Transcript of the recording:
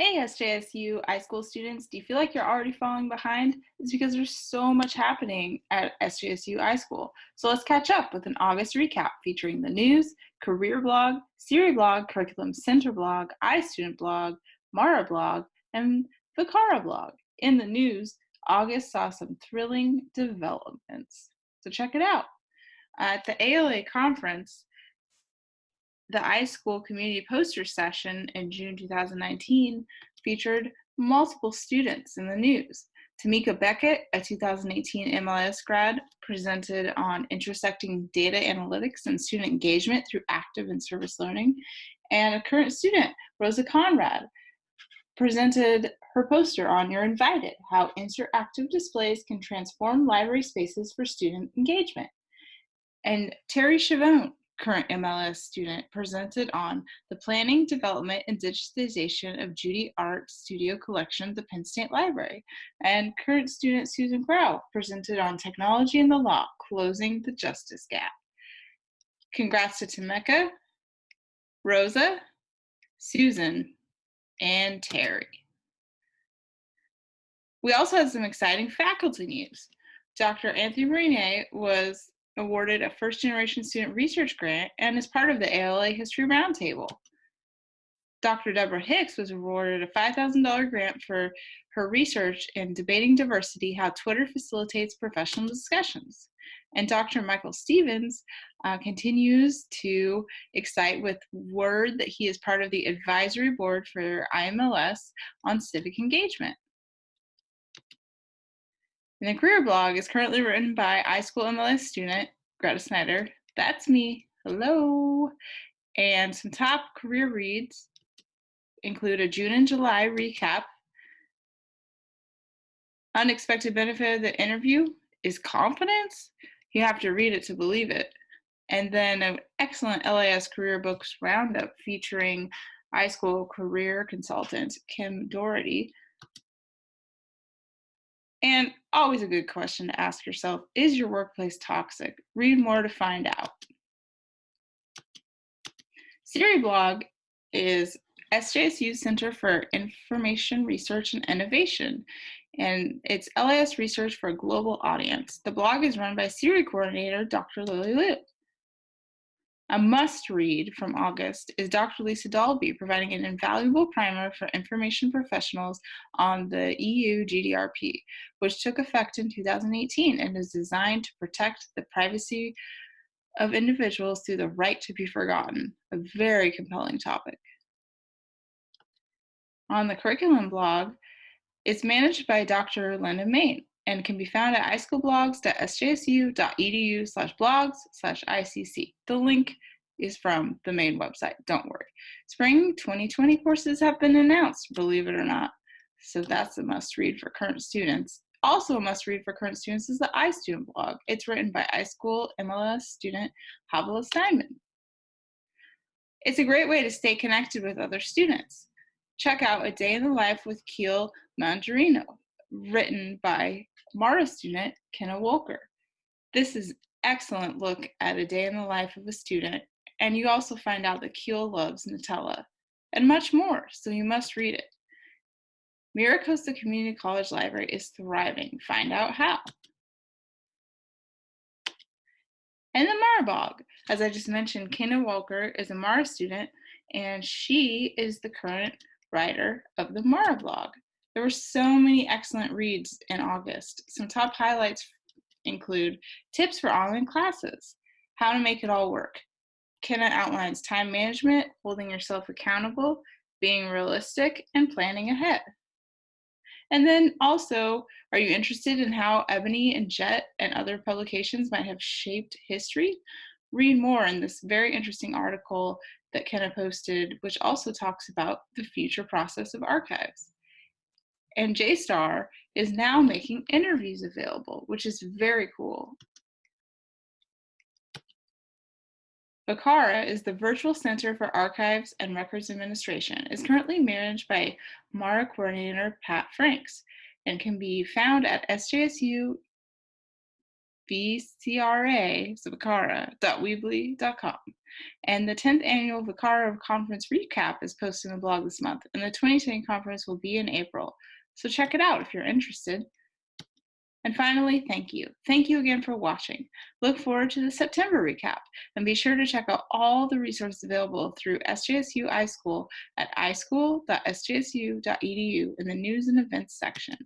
Hey SJSU iSchool students, do you feel like you're already falling behind? It's because there's so much happening at SJSU iSchool. So let's catch up with an August recap featuring the news, career blog, CIRI blog, curriculum center blog, iStudent blog, Mara blog, and the Cara blog. In the news, August saw some thrilling developments. So check it out. At the ALA conference, the iSchool community poster session in June 2019 featured multiple students in the news. Tamika Beckett, a 2018 MLS grad, presented on intersecting data analytics and student engagement through active and service learning. And a current student, Rosa Conrad, presented her poster on You're Invited, how interactive displays can transform library spaces for student engagement. And Terry Chavone current MLS student, presented on the planning, development, and digitization of Judy Art Studio Collection the Penn State Library. And current student Susan Grau presented on technology and the law, closing the justice gap. Congrats to Tameka, Rosa, Susan, and Terry. We also had some exciting faculty news. Dr. Anthony Marine was awarded a first generation student research grant and is part of the ALA History Roundtable. Dr. Deborah Hicks was awarded a $5,000 grant for her research in debating diversity, how Twitter facilitates professional discussions. And Dr. Michael Stephens uh, continues to excite with word that he is part of the advisory board for IMLS on civic engagement. And the career blog is currently written by iSchool MLS student Greta Snyder. That's me. Hello. And some top career reads include a June and July recap. Unexpected benefit of the interview is confidence. You have to read it to believe it. And then an excellent LIS career books roundup featuring iSchool career consultant Kim Dority and always a good question to ask yourself is your workplace toxic? Read more to find out. CIRI blog is SJSU Center for Information Research and Innovation, and it's LIS research for a global audience. The blog is run by CIRI coordinator Dr. Lili Luo. A must read from August is Dr. Lisa Dalby providing an invaluable primer for information professionals on the EU GDPR, which took effect in 2018 and is designed to protect the privacy of individuals through the right to be forgotten. A very compelling topic. On the curriculum blog, it's managed by Dr. Linda Main and can be found at ischoolblogs.sjsu.edu slash blogs slash ICC. The link is from the main website, don't worry. Spring 2020 courses have been announced, believe it or not. So that's a must read for current students. Also a must read for current students is the iStudent blog. It's written by iSchool MLS student Havila Steinman. It's a great way to stay connected with other students. Check out A Day in the Life with Keel Mandarino, written by Mara student Kenna Walker. This is an excellent look at a day in the life of a student, and you also find out that Keel loves Nutella, and much more, so you must read it. Miracosta Community College Library is thriving. Find out how. And the Mara blog. As I just mentioned, Kenna Walker is a Mara student, and she is the current writer of the Mara blog. There were so many excellent reads in August. Some top highlights include tips for online classes, how to make it all work. Kenna outlines time management, holding yourself accountable, being realistic, and planning ahead. And then also, are you interested in how Ebony and Jet and other publications might have shaped history? Read more in this very interesting article that Kenna posted, which also talks about the future process of archives. And JSTOR is now making interviews available, which is very cool. VCARA is the Virtual Center for Archives and Records Administration. is currently managed by MARA coordinator Pat Franks and can be found at sjsu.edu vcra, so vicara.weebly.com. And the 10th annual VCARA Conference recap is posted in the blog this month, and the 2020 conference will be in April. So check it out if you're interested. And finally, thank you. Thank you again for watching. Look forward to the September recap and be sure to check out all the resources available through SJSU iSchool at ischool.sjsu.edu in the news and events section.